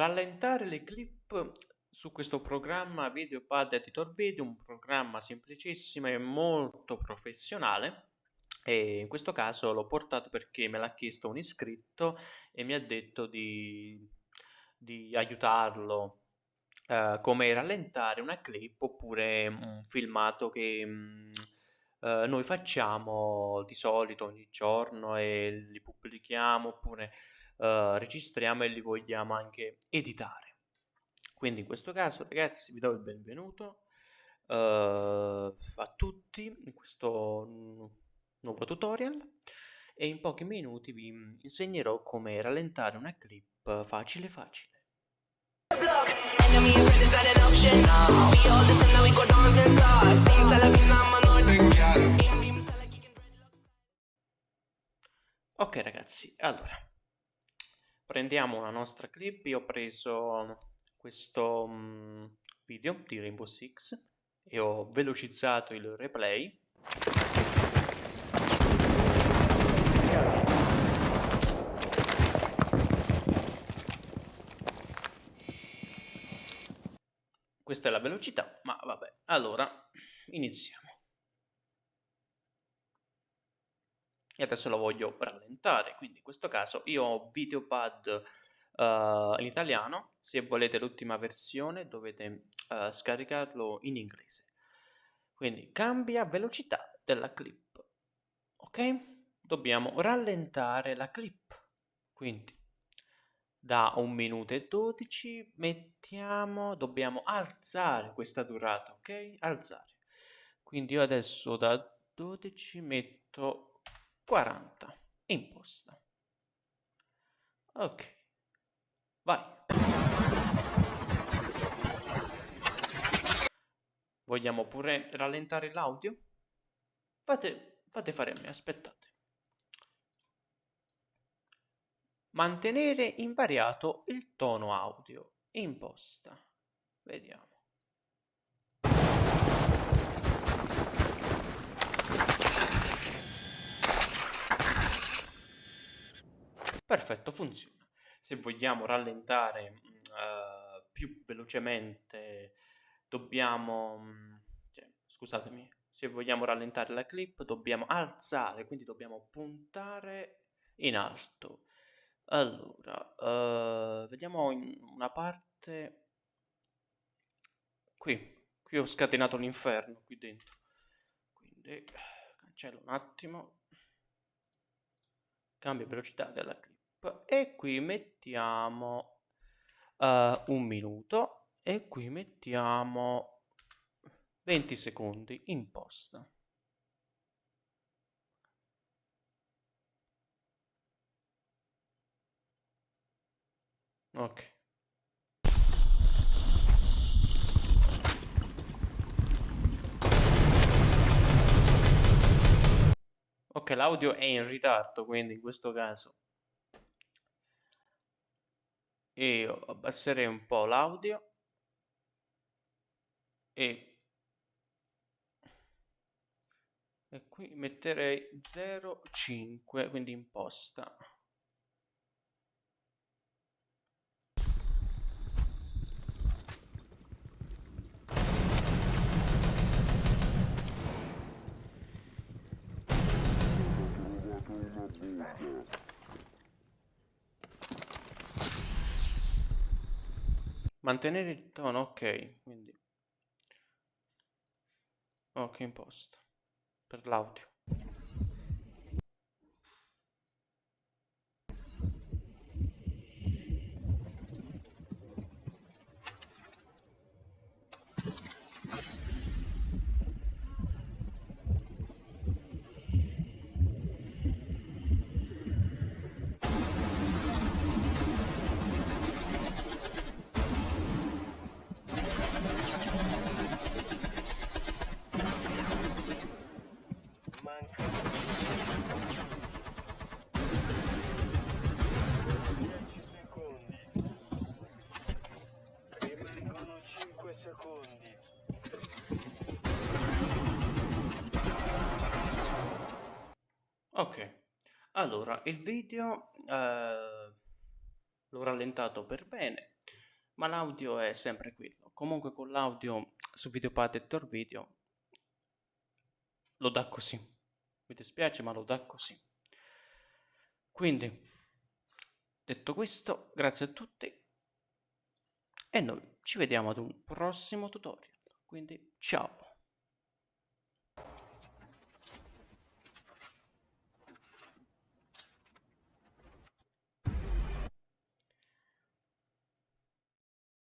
Rallentare le clip su questo programma VideoPad Editor Video, un programma semplicissimo e molto professionale. E in questo caso l'ho portato perché me l'ha chiesto un iscritto e mi ha detto di, di aiutarlo eh, come rallentare una clip oppure un filmato che mh, eh, noi facciamo di solito ogni giorno e li pubblichiamo oppure eh, registriamo e li vogliamo anche editare. Quindi in questo caso ragazzi vi do il benvenuto uh, a tutti in questo nuovo tutorial e in pochi minuti vi insegnerò come rallentare una clip facile facile. Ok ragazzi, allora prendiamo la nostra clip, io ho preso questo um, video di Rainbow Six e ho velocizzato il replay. Questa è la velocità ma vabbè allora iniziamo e adesso lo voglio rallentare quindi in questo caso io ho videopad uh, in italiano. Se volete l'ultima versione dovete uh, scaricarlo in inglese. Quindi cambia velocità della clip ok? Dobbiamo rallentare la clip. Quindi da 1 minuto e 12 mettiamo dobbiamo alzare questa durata ok? Alzare. Quindi io adesso da 12 metto 40 imposta. Ok vai. Vogliamo pure rallentare l'audio? Fate, fate fare a me aspettate. Mantenere invariato il tono audio imposta. Vediamo Perfetto, funziona. Se vogliamo rallentare uh, più velocemente, dobbiamo... Cioè, scusatemi, se vogliamo rallentare la clip dobbiamo alzare, quindi dobbiamo puntare in alto. Allora, uh, vediamo una parte... Qui, qui ho scatenato l'inferno, qui dentro. Quindi cancello un attimo. Cambia velocità della clip e qui mettiamo uh, un minuto e qui mettiamo 20 secondi in posta. Ok. Ok, l'audio è in ritardo, quindi in questo caso io abbasserei un po' l'audio. E, e qui metterei 0,5 quindi imposta Mantenere il tono, ok, quindi ok imposto per l'audio. Ok, allora il video eh, l'ho rallentato per bene, ma l'audio è sempre quello. Comunque con l'audio su Videopad Editor Video lo dà così. Mi dispiace, ma lo dà così. Quindi, detto questo, grazie a tutti e noi ci vediamo ad un prossimo tutorial. Quindi, ciao!